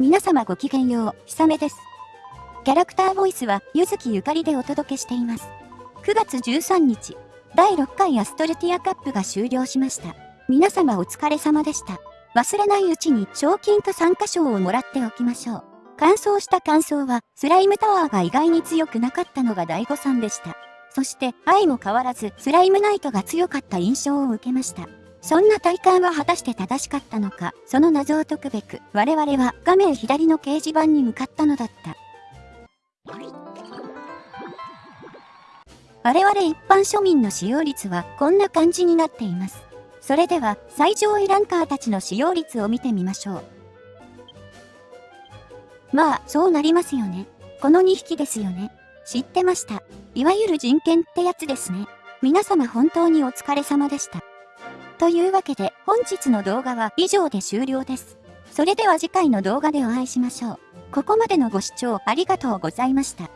皆様ごきげんよう、ひさめです。キャラクターボイスは、ゆずきゆかりでお届けしています。9月13日、第6回アストルティアカップが終了しました。皆様お疲れ様でした。忘れないうちに賞金と参加賞をもらっておきましょう。完走した感想は、スライムタワーが意外に強くなかったのが第5さんでした。そして、愛も変わらず、スライムナイトが強かった印象を受けました。そんな体感は果たして正しかったのか、その謎を解くべく、我々は画面左の掲示板に向かったのだった。我々一般庶民の使用率はこんな感じになっています。それでは、最上位ランカーたちの使用率を見てみましょう。まあ、そうなりますよね。この2匹ですよね。知ってました。いわゆる人権ってやつですね。皆様本当にお疲れ様でした。というわけで本日の動画は以上で終了です。それでは次回の動画でお会いしましょう。ここまでのご視聴ありがとうございました。